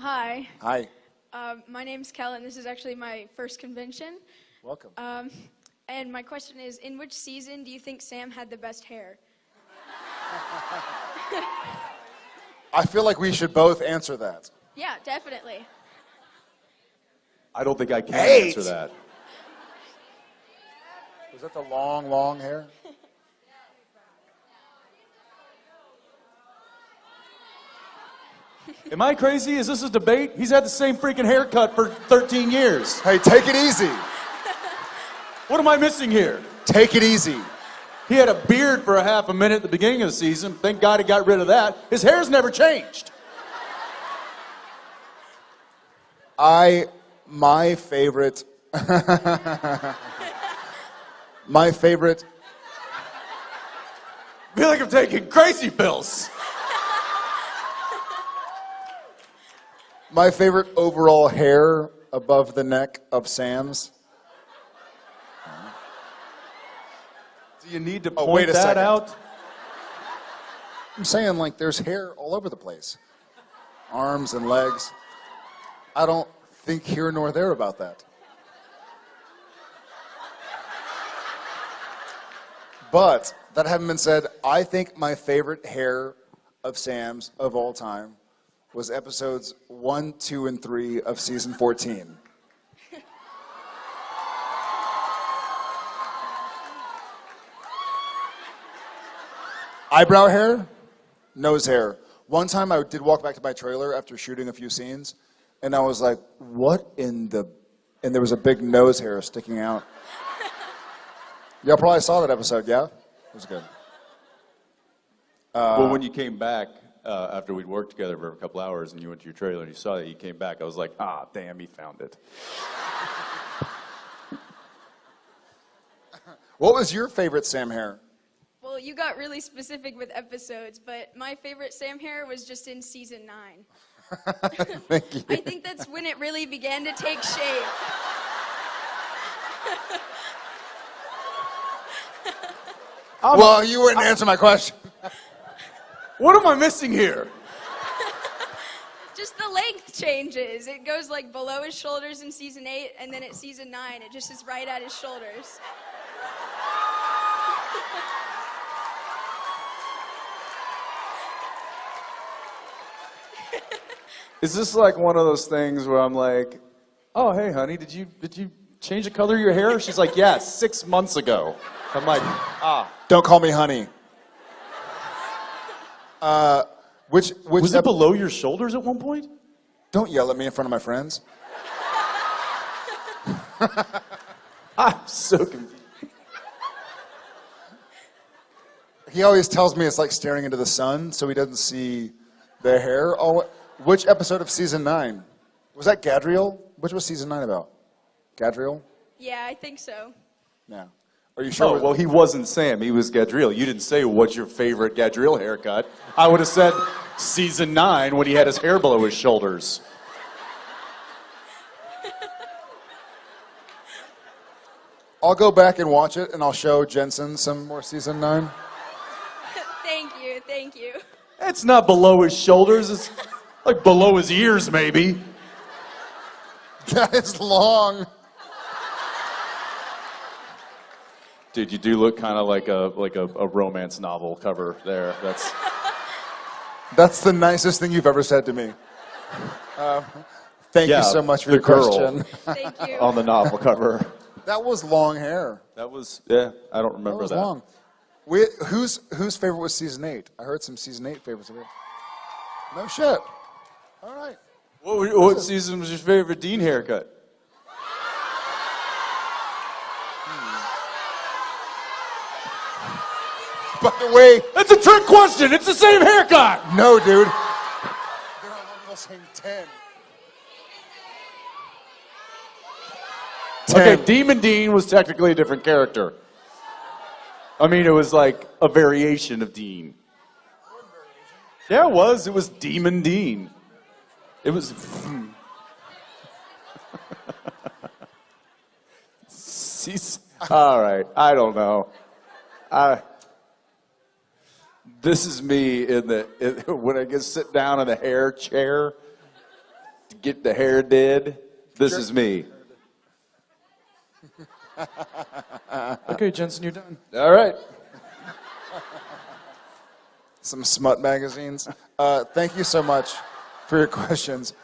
Hi, Hi. um, my name's and This is actually my first convention. Welcome. Um, and my question is In which season do you think Sam had the best hair? I feel like we should both answer that. Yeah, definitely. I don't think I can Eight. answer that. Was that the long, long hair? Am I crazy? Is this a debate? He's had the same freaking haircut for 13 years. Hey, take it easy. What am I missing here? Take it easy. He had a beard for a half a minute at the beginning of the season. Thank God he got rid of that. His hair's never changed. I, my favorite, my favorite, I feel like I'm taking crazy pills. My favorite overall hair above the neck of Sam's. Do you need to Oh, point wait a that second. out? I'm saying like there's hair all over the place, arms and legs. I don't think here nor there about that. But that having been said, I think my favorite hair of Sam's of all time was episodes one, two, and three of season 14. Eyebrow hair, nose hair. One time I did walk back to my trailer after shooting a few scenes, and I was like, what in the. And there was a big nose hair sticking out. Y'all probably saw that episode, yeah? It was good. well, when you came back uh, after we'd worked together for a couple hours and you went to your trailer and you saw that you came back, I was like, ah, damn, he found it. What was your favorite Sam hair? Well, you got really specific with episodes, but my favorite Sam hair was just in season nine. Thank you. I think that's when it really began to take shape. well, you wouldn't answer my question. What am I missing here? Just the length changes. It goes like below his shoulders in season eight, and then at season nine, it just is right at his shoulders. Is this like one of those things where I'm like, oh, hey, honey, did you, did you change the color of your hair? She's like, yeah, six months ago. I'm like, ah. Don't call me honey. Uh, which which Was it ep- below your shoulders at one point? don't yell at me in front of my friends. I'm so confused. He always tells me it's like staring into the sun, so he doesn't see the hair. Oh, which episode of season nine was that? Gadreel. Which was season nine about? Gadreel. Yeah, I think so. Yeah. Are you sure? Oh, well, he wasn't Sam. He was Gadreel. You didn't say what's your favorite Gadreel haircut. I would have said season nine when he had his hair below his shoulders. I'll go back and watch it, and I'll show Jensen some more season nine. thank you, thank you. It's not below his shoulders. It's like below his ears, maybe. That is long. Dude, you do look kind of like a like a, a romance novel cover there. That's That's the nicest thing you've ever said to me. Um, thank Yeah, you so much for the your girl. question. Thank you. on the novel cover. That was long hair. That was yeah. I don't remember That remember was that. long. We, whose whose favorite was season eight? I heard some season eight favorites of it. No shit. All right. What, what season was your favorite Dean haircut? By the way, That's a trick question. It's the same haircut. no, dude. They're all the same ten. Okay, Demon Dean was technically a different character. I mean, it was like a variation of Dean. Yeah, it was. It was Demon Dean. It was. Hmm. Cease- All right, I don't know. I. This is me in the in, when I get sit down in the hair chair. to get the hair did. This is me. Okay, Jensen, you're done. All right. Some smut magazines. Uh, thank you so much for your questions.